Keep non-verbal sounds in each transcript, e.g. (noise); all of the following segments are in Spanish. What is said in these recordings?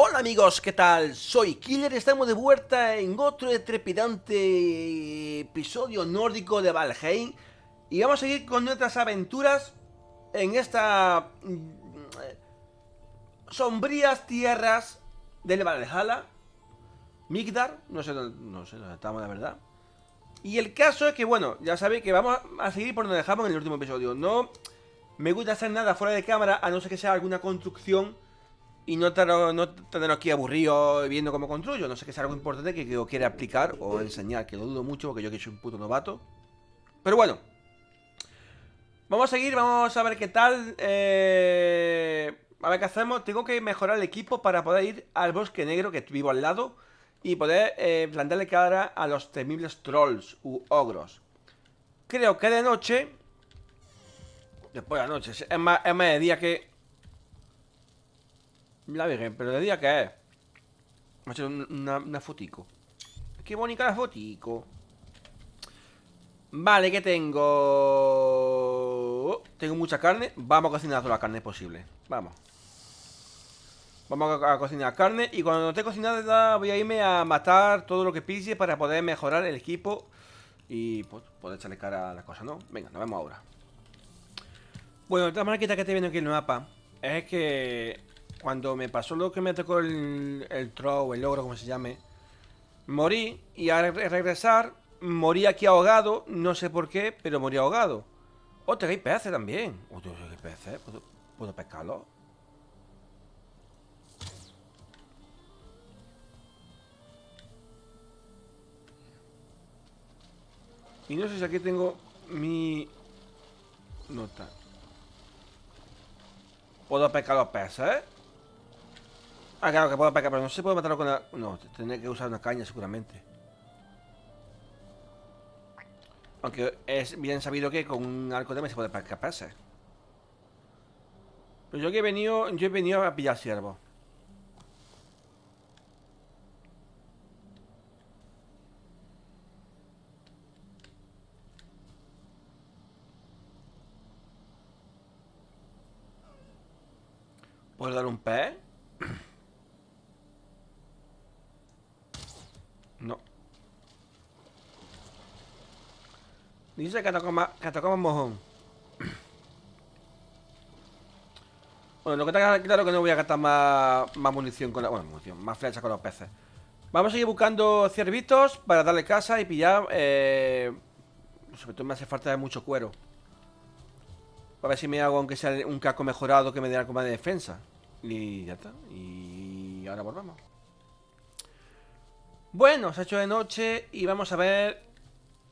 Hola amigos, ¿qué tal? Soy Killer y estamos de vuelta en otro trepidante episodio nórdico de Valheim. Y vamos a seguir con nuestras aventuras en estas mm, sombrías tierras del Valhalla. Migdar, no sé, no sé dónde estamos la verdad. Y el caso es que, bueno, ya sabéis que vamos a seguir por donde dejamos en el último episodio. No me gusta hacer nada fuera de cámara a no ser que sea alguna construcción y no tener, no tener aquí aburrido viendo cómo construyo. No sé que sea algo importante que yo quiera aplicar o enseñar, que lo dudo mucho porque yo que soy un puto novato. Pero bueno. Vamos a seguir, vamos a ver qué tal. Eh, a ver qué hacemos. Tengo que mejorar el equipo para poder ir al bosque negro que vivo al lado. Y poder eh, plantarle cara a los temibles trolls u ogros. Creo que de noche... Después de la noche. Es más, es más de día que la Virgen, pero de día que es. Vamos a hacer una, fotico. Qué bonita la fotico. Vale, ¿qué tengo? Tengo mucha carne. Vamos a cocinar toda la carne posible. Vamos. Vamos a, cocinar carne. Y cuando no esté cocinada, voy a irme a matar todo lo que pise para poder mejorar el equipo. Y pues, poder echarle cara a la cosa, ¿no? Venga, nos vemos ahora. Bueno, otra marquita que te viendo aquí en el mapa es que cuando me pasó lo que me tocó el, el o el logro, como se llame, morí y al regresar morí aquí ahogado, no sé por qué, pero morí ahogado. Otra, hay peces también. Otra, hay peces, ¿Puedo, ¿puedo pescarlo? Y no sé si aquí tengo mi nota. ¿Puedo pescar los peces? Ah, claro que puedo pegar, pero no se puede matarlo con la... No, tendré que usar una caña seguramente. Aunque es bien sabido que con un arco de se puede pegarse. Pero yo que he venido, yo he venido a pillar ciervo. ¿Puedo dar un pez? Dice que tocamos, que mojón. (clears throat) Bueno, lo que está claro que no voy a gastar más, más munición con la. Bueno, munición, más flecha con los peces. Vamos a seguir buscando ciervitos para darle casa y pillar. Eh, sobre todo me hace falta mucho cuero. A ver si me hago, aunque sea un casco mejorado que me dé algo más de defensa. Y ya está. Y ahora volvamos. Bueno, se ha hecho de noche y vamos a ver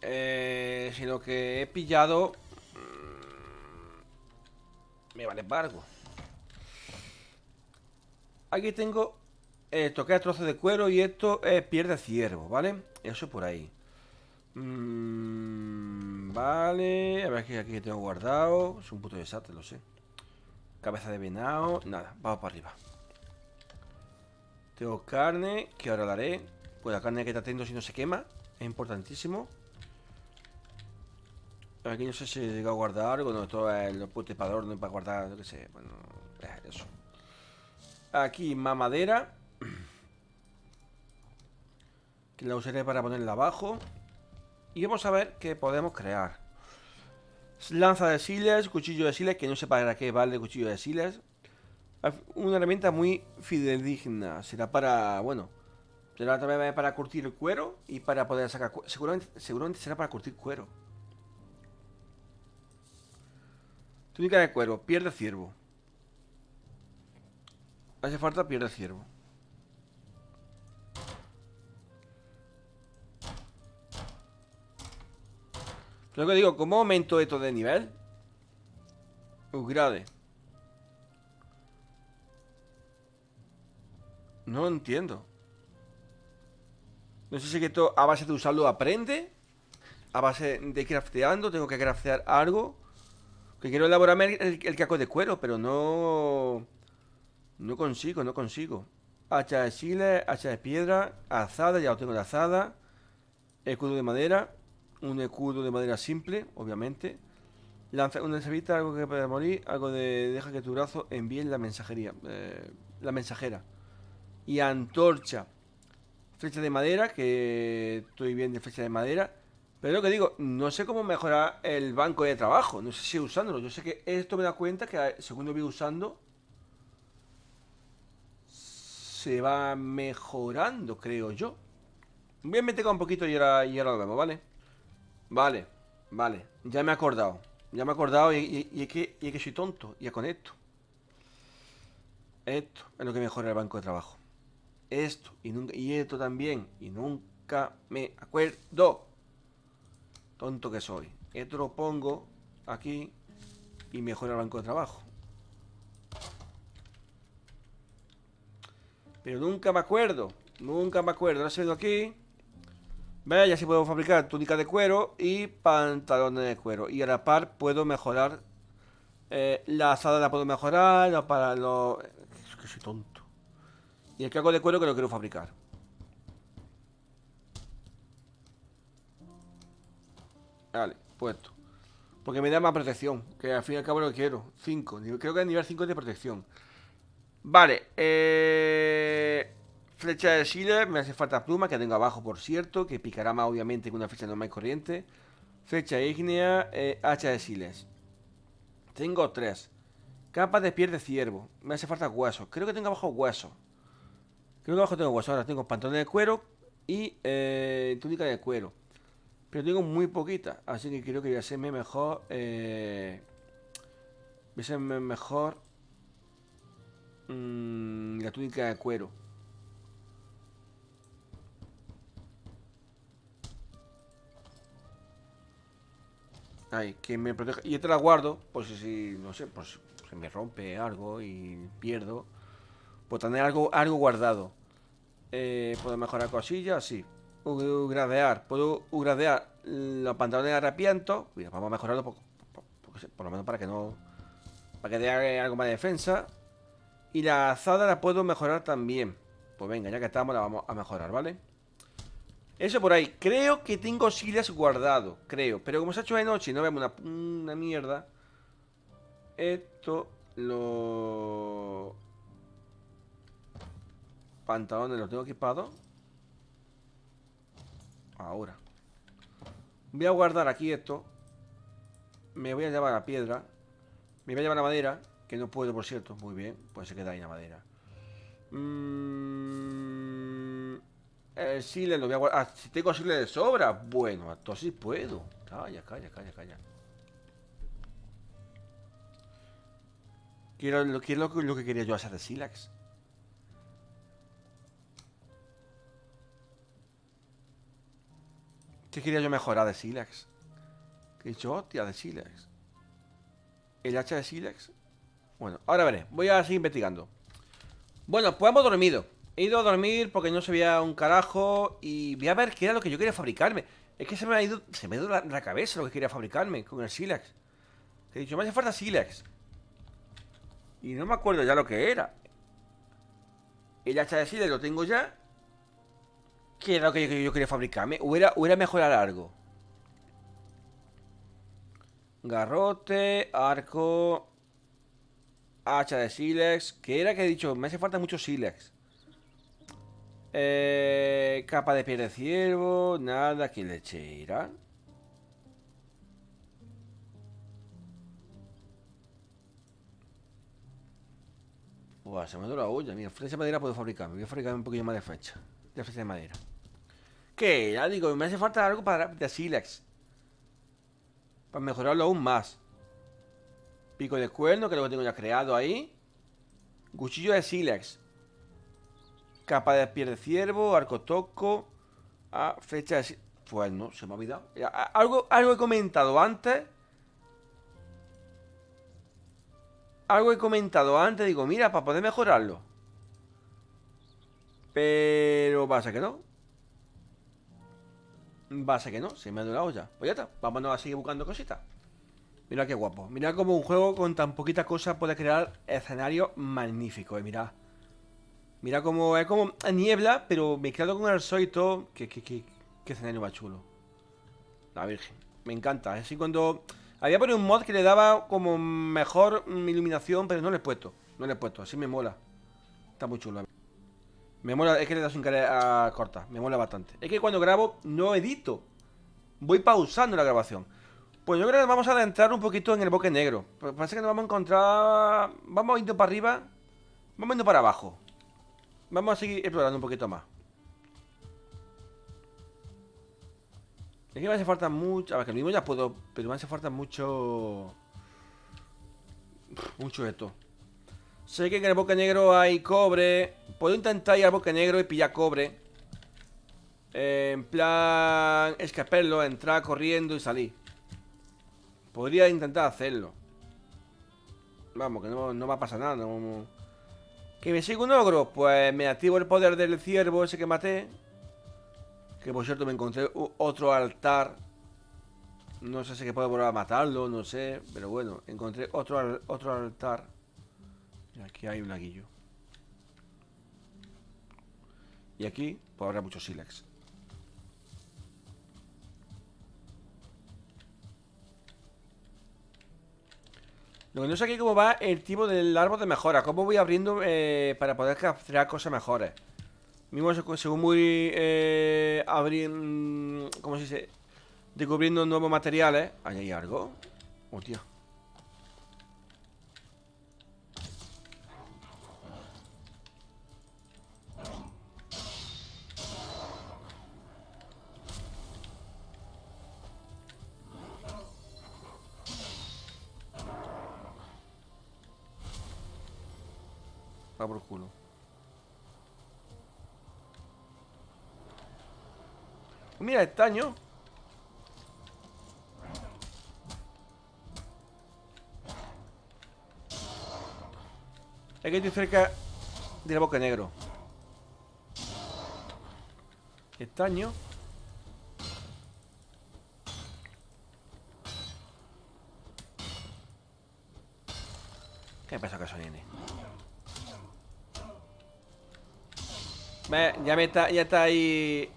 eh, si lo que he pillado mm, me vale embargo. Aquí tengo esto que es trozo de cuero y esto es piel de ciervo, ¿vale? Eso por ahí. Mm, vale, a ver qué aquí tengo guardado. Es un puto desastre, lo sé. Cabeza de venado, nada, vamos para arriba. Tengo carne, que ahora la haré. Pues la carne que está teniendo si no se quema, es importantísimo. Aquí no sé si he llegado a guardar algo, no, todo el putepador no para guardar, no sé, bueno, eso. Aquí más madera. Que la usaré para ponerla abajo. Y vamos a ver qué podemos crear. Lanza de siles, cuchillo de siles, que no sé para qué vale el cuchillo de siles. Una herramienta muy fidedigna. Será para, bueno, será también para curtir cuero y para poder sacar... Seguramente, seguramente será para curtir cuero. Túnica de cuero, pierde ciervo. Hace falta pierde ciervo. Lo que digo, ¿cómo aumento esto de nivel? Upgrade. No entiendo. No sé si esto a base de usarlo aprende. A base de crafteando, tengo que craftear algo. Quiero elaborarme el, el, caco de cuero, pero no... No consigo, no consigo. Hacha de chile, hacha de piedra, azada, ya lo tengo de azada. Escudo de madera. Un escudo de madera simple, obviamente. Lanza una cebita, algo que puede morir. Algo de deja que tu brazo envíe la mensajería. Eh, la mensajera. Y antorcha. Flecha de madera, que estoy bien de flecha de madera. Pero lo que digo, no sé cómo mejorar el banco de trabajo. No sé si usándolo. Yo sé que esto me da cuenta que según lo voy usando, se va mejorando, creo yo. Voy a meter un poquito y ahora, y ahora lo vemos, ¿vale? Vale, vale. Ya me he acordado. Ya me he acordado y, es, que, y es que soy tonto. Ya con esto. Esto es lo que mejora el banco de trabajo. Esto y, nunca, y esto también. Y nunca me acuerdo. Tonto que soy. Esto lo pongo aquí y mejora el banco de trabajo. Pero nunca me acuerdo. Nunca me acuerdo. Ahora sido aquí. Vaya, ya sí puedo fabricar túnica de cuero y pantalones de cuero. Y a la par puedo mejorar. Eh, la asada la puedo mejorar. para los. Es que soy tonto. Y el caco de cuero que lo quiero fabricar. Vale, puesto. Porque me da más protección. Que al fin y al cabo lo quiero. 5. Creo que es nivel 5 de protección. Vale, eh, Flecha de Siles, me hace falta pluma, que tengo abajo, por cierto, que picará más obviamente que una flecha normal y corriente. Flecha ígnea, eh, hacha de Siles. Tengo tres. Capa de piel de ciervo. Me hace falta hueso. Creo que tengo abajo hueso. Creo que abajo tengo hueso. Ahora tengo pantalones de cuero y eh, túnica de cuero. Pero tengo muy poquita. Así que creo que voy a hacerme mejor. Eh, voy a hacerme mejor Mm, la túnica de cuero. Ay, que me proteja. Y esta la guardo, por si, no sé, pues se me rompe algo y pierdo. Puedo tener algo, algo guardado. Eh, ¿Puedo mejorar cosillas? Sí. Ugradear. Puedo ugradear los pantalones de arrepiento. Mira, vamos a mejorarlo por, por, lo menos para que no... Para que dé algo más de defensa. Y la azada la puedo mejorar también. Pues venga, ya que estamos la vamos a mejorar, ¿vale? Eso por ahí. Creo que tengo silas guardado, creo. Pero como se ha hecho de noche y no vemos una, mierda. Esto lo... Pantalones los tengo equipados. Ahora. Voy a guardar aquí esto. Me voy a llevar la piedra. Me voy a llevar la madera. Que no puedo, por cierto. Muy bien. Pues se queda ahí la madera. Mm, el sile lo voy a guardar. Ah, si tengo sile de sobra. Bueno, entonces puedo. Calla, calla, calla, calla. Quiero lo, quiero lo, que quería yo hacer de Silax. ¿Qué quería yo mejorar de Silax? ¿Qué he dicho? Hostia, de Silax. El hacha de Silax bueno, ahora veré. Voy a seguir investigando. Bueno, pues hemos dormido. He ido a dormir porque no se veía un carajo y voy a ver qué era lo que yo quería fabricarme. Es que se me ha ido, se me ha ido la, cabeza lo que quería fabricarme con el Silex. He dicho, me hace falta Silex. Y no me acuerdo ya lo que era. El hacha de Silex lo tengo ya. ¿Qué era lo que yo, quería fabricarme? ¿O era, o era mejorar algo? Garrote, arco, Hacha de Silex. ¿Qué era que he dicho? Me hace falta mucho Silex. Eh, capa de piel de ciervo. Nada, que lechera. Buah, se me ha la olla. Mira, flecha de madera puedo fabricar. Me voy a fabricar un poquillo más de flecha. De flecha de madera. ¿Qué? Ya digo, me hace falta algo para de Silex. Para mejorarlo aún más. Pico de cuerno, que lo tengo ya creado ahí. Cuchillo de sílex. Capa de piel de ciervo, arco toco. Ah, flecha de Pues no, se me ha olvidado. algo, algo he comentado antes. Algo he comentado antes. Digo, mira, para poder mejorarlo. Pero pasa que no. Pasa que no, se me ha la olla. Pues ya está, vámonos a seguir buscando cositas. Mira qué guapo. Mira cómo un juego con tan poquita cosa puede crear escenarios magníficos. Eh, mira. Mira cómo es como niebla, pero mezclado con el sol y todo. Qué, escenario más chulo. La Virgen. Me encanta. Así cuando... Había ponido un mod que le daba como mejor iluminación, pero no le he puesto. No le he puesto. Así me mola. Está muy chulo. Me mola, es que le das sin querer a cortar, me mola bastante. Es que cuando grabo no edito. Voy pausando la grabación. Pues yo creo que vamos a adentrar un poquito en el bosque negro. Parece que nos vamos a encontrar... Vamos yendo para arriba. Vamos yendo para abajo. Vamos a seguir explorando un poquito más. Es que me hace falta mucho... A ver, que lo mismo ya puedo... Pero me hace falta mucho... Mucho esto. Sé que en el bosque negro hay cobre. Puedo intentar ir al bosque negro y pillar cobre. Eh, en plan... Escaparlo, entrar corriendo y salir. Podría intentar hacerlo. Vamos, que no, va a pasar nada. ¿Que me sigue un ogro? Pues me activo el poder del ciervo ese que maté. Que por cierto me encontré otro altar. No sé si que puedo volver a matarlo, no sé. Pero bueno, encontré otro, otro altar. Y aquí hay un laguillo. Y aquí, pues habrá muchos sílex. Lo que no sé aquí cómo va el tipo del árbol de mejora. Cómo voy abriendo eh, para poder capturar cosas mejores. Mismo según muy eh, abriendo... ¿Cómo se dice? Descubriendo nuevos materiales. ¿Ahí hay algo? Hostia. Va Estaño. Es que estoy cerca del boca negro. Estaño. ¿Qué pasa con eso viene? Ya, me está, ya está ahí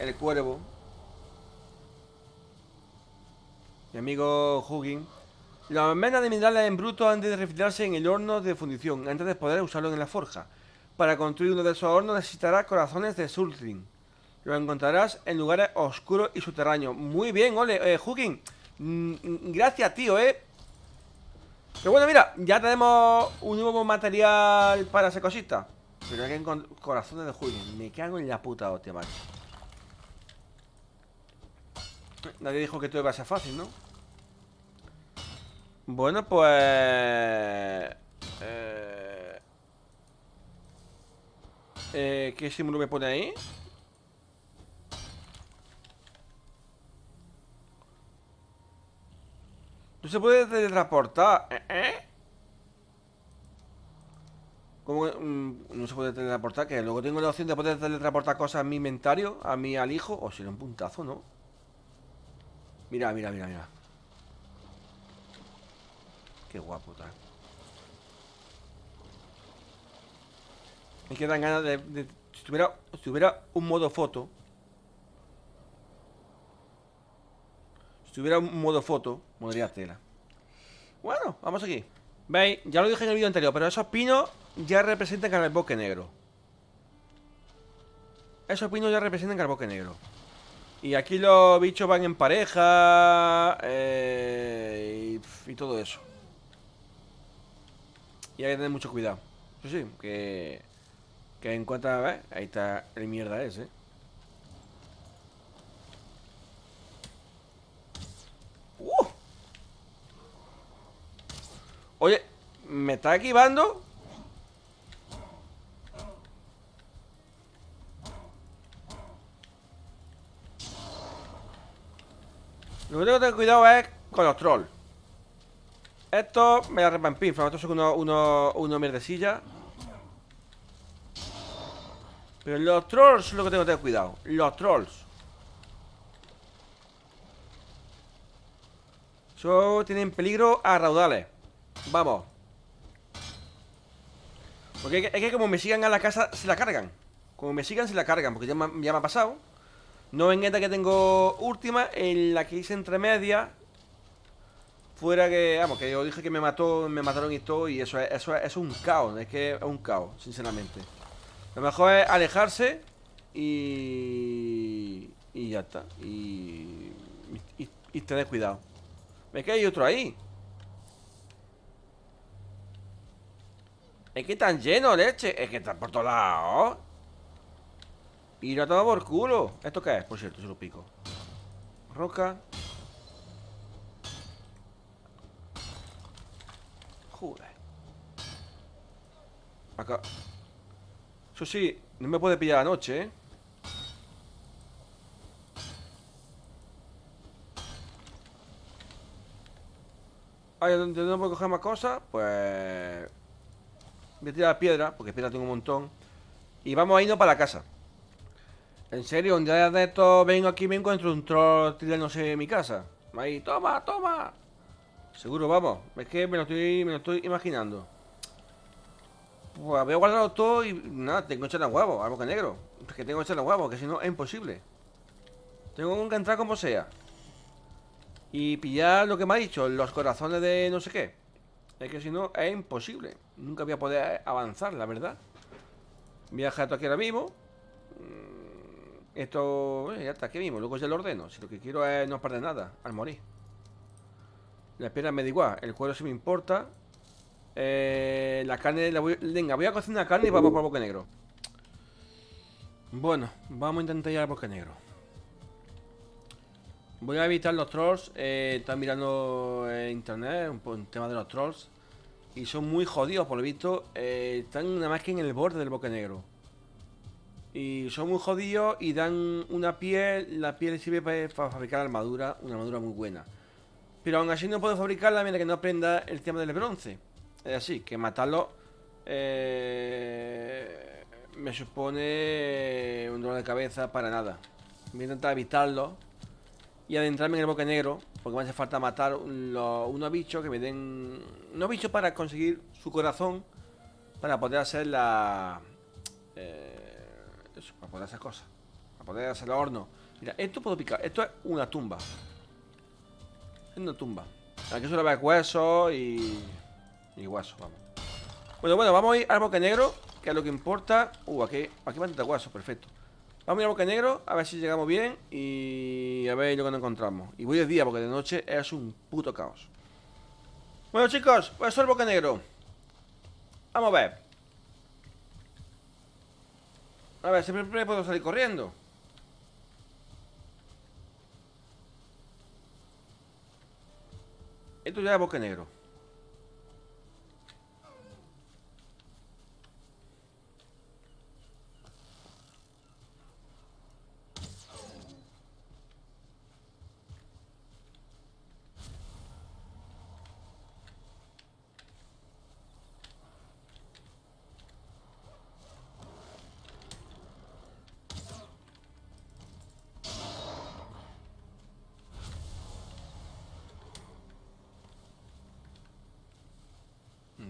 el cuervo. Mi amigo Hugging. La almenas de minerales en bruto antes de refinarse en el horno de fundición, antes de poder usarlo en la forja. Para construir uno de esos hornos necesitarás corazones de Sultrin. Lo encontrarás en lugares oscuros y subterráneos. Muy bien, ole, eh. Mm, gracias, tío, eh. Pero bueno, mira, ya tenemos un nuevo material para esa cosita. Pero hay que corazones de julio. Me cago en la puta hostia, macho. Nadie dijo que todo iba a ser fácil, ¿no? Bueno, pues... Eh... Eh, ¿Qué símbolo me pone ahí? No se puede teletransportar. ¿Eh? ¿Eh? ¿Cómo mm, no se puede teletransportar? Que luego tengo la opción de poder teletransportar cosas a mi inventario, a mi al hijo. O si un puntazo, ¿no? Mira, mira, mira, mira. Qué guapo, tal. Me quedan ganas de, si, tuviera, si tuviera un modo foto. Si tuviera un modo foto, podría tela. Bueno, vamos aquí. ¿Veis? Ya lo dije en el vídeo anterior, pero esos pinos ya representan al bosque negro. Esos pinos ya representan al bosque negro. Y aquí los bichos van en pareja eh, y, todo eso. Y hay que tener mucho cuidado. Eso sí, que, que en cuanto a... ver, Ahí está el mierda ese. ¡Uh! Oye, ¿me está equivando? Lo que tengo que tener cuidado es con los trolls. Esto me da repampinfla. Estos son unos uno, uno. Pero los trolls lo que tengo que tener cuidado. Los trolls. Eso tienen peligro a raudales. Vamos. Porque es que, como me sigan a la casa, se la cargan. Como me sigan, se la cargan. Porque ya ya me ha pasado. No en esta que tengo última, en la que hice entre medias. Fuera que, vamos, que yo dije que me mató, me mataron y todo, y eso es, eso es, un caos, es que es un caos, sinceramente. Lo mejor es alejarse y... Y ya está. Y... Y, y tener cuidado. ¿Ves que hay otro ahí? Es que están llenos, leche. Es que están por todos lados. Y lo toma por culo. ¿Esto qué es? Por cierto, se lo pico. Roca. Joder. Acá. Eso sí, no me puede pillar anoche, ¿eh? Ah, ¿dónde no puedo coger más cosas? Pues... Voy a tirar piedra, porque piedra tengo un montón. Y vamos a irnos para la casa. En serio, un día de esto vengo aquí y me encuentro un troll tirándose en mi casa. Ahí, toma, toma. Seguro, vamos. Es que me lo estoy, me lo estoy imaginando. Pues voy a guardarlo todo y nada, tengo que echarle huevo, algo que negro. Es que tengo que echarle huevo, que si no es imposible. Tengo que entrar como sea. Y pillar lo que me ha dicho, los corazones de no sé qué. Es que si no es imposible. Nunca voy a poder avanzar, la verdad. A esto aquí ahora mismo. Mm, esto, eh, ya está aquí mismo, luego ya lo ordeno. Si lo que quiero es no perder nada al morir. La piedra me da igual, el cuero sí me importa. Eh, la carne la voy... Venga, voy a cocinar carne y vamos por el bosque negro. Bueno, vamos a intentar ir al bosque negro. Voy a evitar los trolls. Eh, están mirando internet un, tema de los trolls. Y son muy jodidos, por lo visto. Eh, están nada más que en el borde del bosque negro. Y son muy jodidos y dan una piel. La piel sirve para, fabricar armadura. Una armadura muy buena. Pero aún así no puedo fabricarla mientras que no aprenda el tema del bronce. Es así, que matarlo eh, me supone un dolor de cabeza para nada. Voy a intentar evitarlo y adentrarme en el bosque negro, porque me hace falta matar unos bichos que me den... Unos bichos para conseguir su corazón, para poder hacer la... Eh, eso, para poder hacer cosas. Para poder hacer el horno. Mira, esto puedo picar. Esto es una tumba. Es una tumba. Aquí solo va huesos y... Y huesos, vamos. Bueno, bueno, vamos a ir al bosque negro, que es lo que importa. Uh, aquí, aquí va huesos, perfecto. Vamos a ir al bosque negro, a ver si llegamos bien y a ver lo que nos encontramos. Y voy de día, porque de noche es un puto caos. Bueno, chicos, pues eso es el bosque negro. Vamos a ver. A ver, siempre puedo salir corriendo. Esto ya es bosque negro.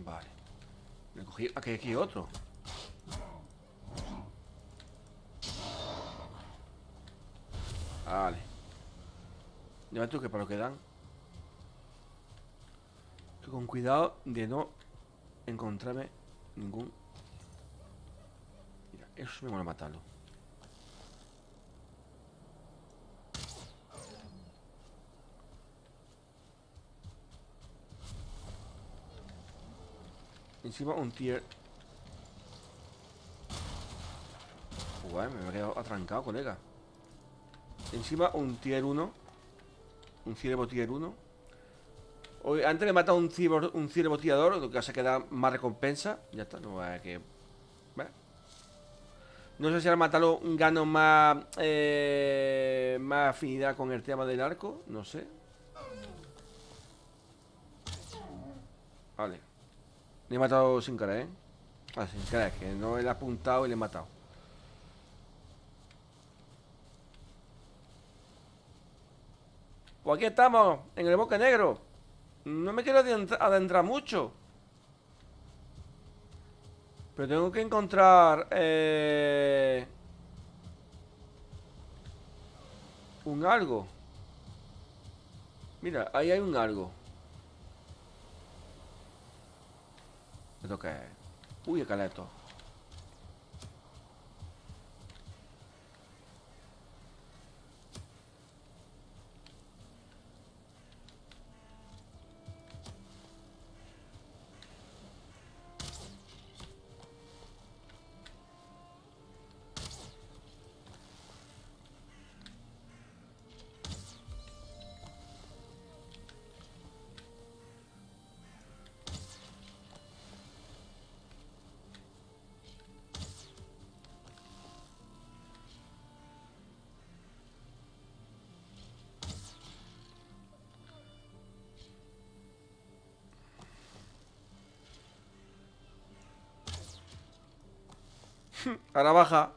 Vale. Me Aquí hay aquí otro. Vale. Ya tú que para lo que dan. con cuidado de no encontrarme ningún... Mira, eso me mola matarlo. Encima un tier... Me he quedado atrancado, colega. Encima un tier 1. Un ciervo tier 1. Hoy, antes me he matado un ciervo, un ciervo tirador, lo que hace que da más recompensa. Ya está, no a que... No sé si al matarlo gano más, eh, más afinidad con el tema del arco. No sé. Vale. Le he matado sin cara, ¿eh? Ah, sin cara, que no le he apuntado y le he matado. Pues aquí estamos, en el bosque negro. No me quiero adentrar mucho. Pero tengo que encontrar... Eh, un algo. Mira, ahí hay un algo. ¿Esto qué es? Uy, esqueleto. Ahora baja.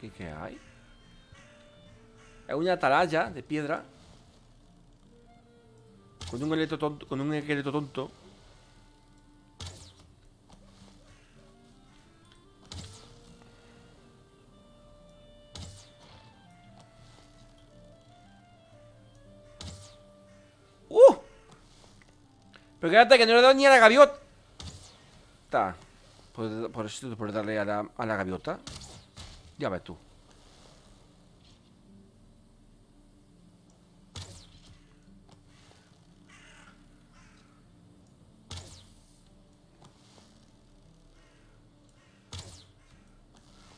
¿Qué, qué hay? Es una atalaya de piedra. Con un esqueleto tonto. Con un esqueleto tonto. Pero quédate que no le he ni a la gaviota. Por, por eso por darle a la, gaviota. Ya ves tú.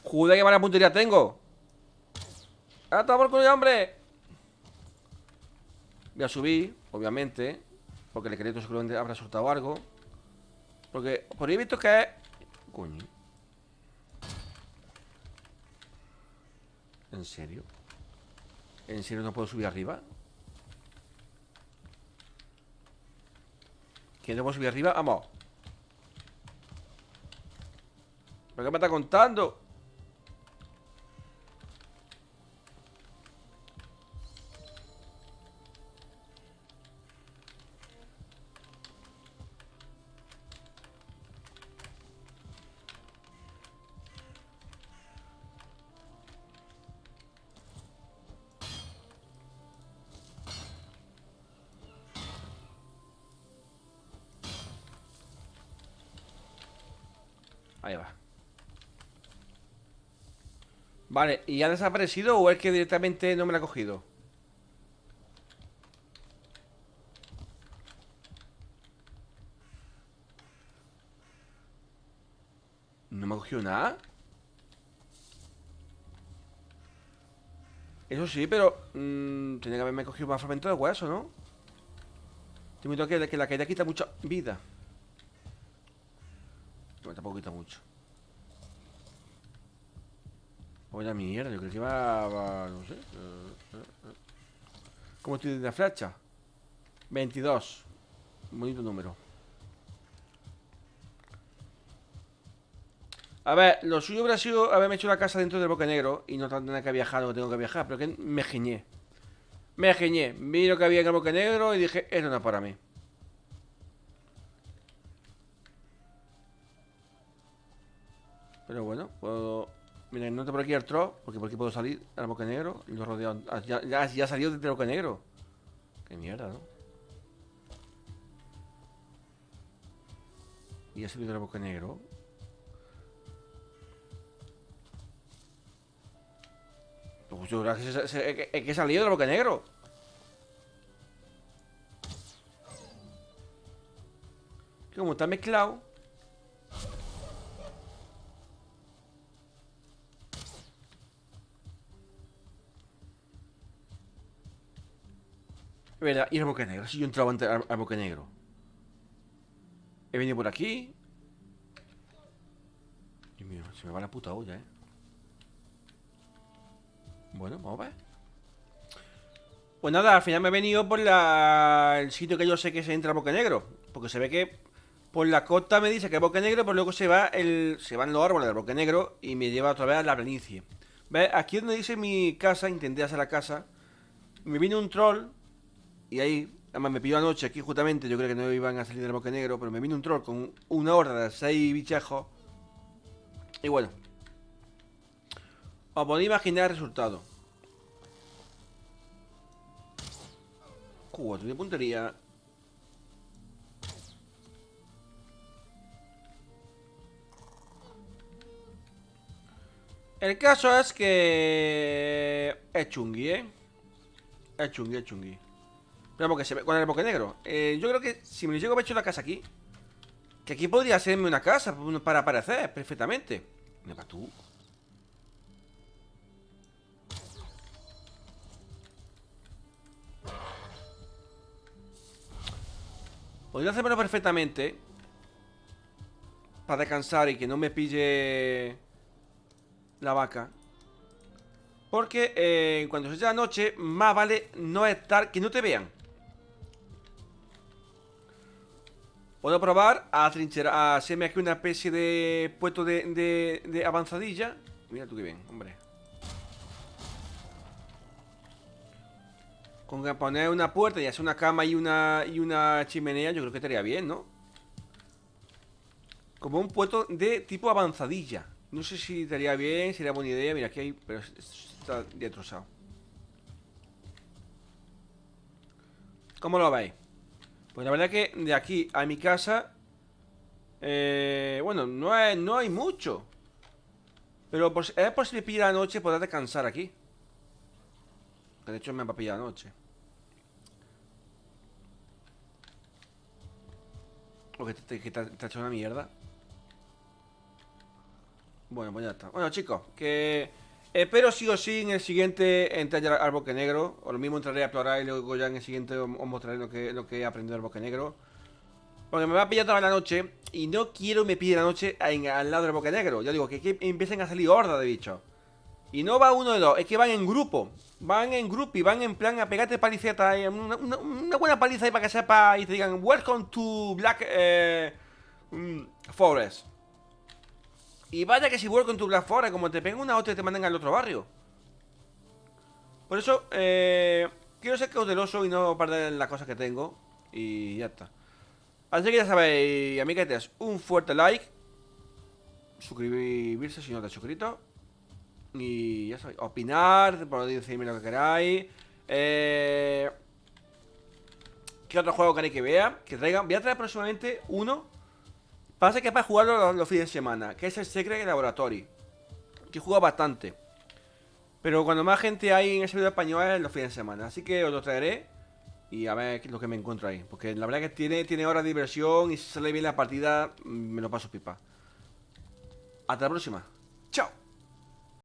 Joder, qué mala puntería tengo. ¡Hasta por culo, hombre! Voy a subir, obviamente. Porque el esqueleto seguramente habrá soltado algo. Porque por ahí he visto que es. Coño. ¿En serio? ¿En serio no puedo subir arriba? ¿Que no puedo subir arriba? Vamos. ¿Pero qué me está contando? Vale, ¿y ha desaparecido o es que directamente no me la ha cogido? ¿No me ha cogido nada? Eso sí, pero... Mmm, tenía que haberme cogido más fragmento de hueso, ¿no? Te invito que, que la caída quita mucha vida bueno, tampoco quita mucho. Vaya mierda, yo creo que iba a, no sé. Eh, eh, eh. ¿Cómo estoy de la flecha? 22. Bonito número. A ver, lo suyo hubiera sido haberme hecho la casa dentro del Boca Negro y no tener que viajar lo que tengo que viajar, pero que me geñé. Me geñé. Vi lo que había en el Boca Negro y dije, esto no es para mí. Pero bueno, puedo... Mira, no te por aquí el tro, porque por aquí puedo salir al boca negro y lo rodeo. Ah, ya, ya, ya salió desde el boca negro. Qué mierda, ¿no? Y ha salido del boca negro. Pues yo creo que, se, que, que he salido del boca negro. Que como está mezclado. Verdad, y el boca negro. Si yo entraba antes al, al boca negro. He venido por aquí. Dios mío, se me va la puta olla, eh. Bueno, vamos a ver. Pues nada, al final me he venido por la... el sitio que yo sé que se entra al Boca Negro. Porque se ve que por la costa me dice que es Boca Negro, pero luego se va el... se van los árboles del Boca Negro y me lleva otra vez a la planicie. ¿Ves? Aquí donde dice mi casa, intenté hacer la casa. Me vino un troll y ahí, además me pilló anoche aquí justamente, yo creo que no iban a salir del boque negro, pero me vino un troll con una horda de seis bichejos. Y bueno. Os podéis imaginar el resultado. Cuatro de puntería. El caso es que... Es chungui, ¿eh? Es chungui, es chungui. Ve con el boque negro. Eh, yo creo que si me llego a hecho la casa aquí, que aquí podría serme una casa para aparecer perfectamente. ¿Me va tú? Podría hacérmelo perfectamente Para descansar y que no me pille La vaca Porque eh, cuando se la noche, más vale no estar, que no te vean. Puedo probar a trincherar, a hacerme aquí una especie de puesto de, de, avanzadilla. Mira tú qué bien, hombre. Con poner una puerta y hacer una cama y una, y una chimenea, yo creo que estaría bien, ¿no? Como un puesto de tipo avanzadilla. No sé si estaría bien, sería buena idea. Mira, aquí hay... Pero está destrozado. ¿Cómo lo veis? Pues la verdad que de aquí a mi casa eh, Bueno, no hay, no hay mucho. Pero es por si me pilla la noche Poder descansar aquí. De hecho me va a pillar la noche. O te, te, ha hecho una mierda. Bueno, pues ya está. Bueno chicos, que Espero sí o sí en el siguiente entrar al bosque negro. O lo mismo entraré a explorar y luego ya en el siguiente os mostraré lo que, lo que he aprendido del bosque negro. Porque me va a pillar toda la noche y no quiero me pille la noche al lado del bosque negro. Ya digo, que, empiecen a salir hordas de bichos. Y no va uno de dos, es que van en grupo. Van en grupo y van en plan a pegarte paliceta. Una, una, buena paliza ahí para que sepa y te digan Welcome to Black eh, mm, Forest. Y vaya que si vuelvo con tu Black Forest, como te peguen una otra te mandan al otro barrio. Por eso, eh, quiero ser cauteloso y no perder las cosas que tengo. Y ya está. Así que ya sabéis, amiguetes, un fuerte like. Suscribirse si no te has suscrito. Y ya sabéis, opinar, decirme lo que queráis. Eh, ¿Qué otro juego queréis que vea? Que traigan. Voy a traer próximamente uno Pasa que es para jugarlo los, fines de semana, que es el Secret Laboratory. Que juega bastante. Pero cuando más gente hay en ese video español es los fines de semana. Así que os lo traeré y a ver lo que me encuentro ahí. Porque la verdad que tiene, tiene horas de diversión y si sale bien la partida, me lo paso pipa. Hasta la próxima. Chao.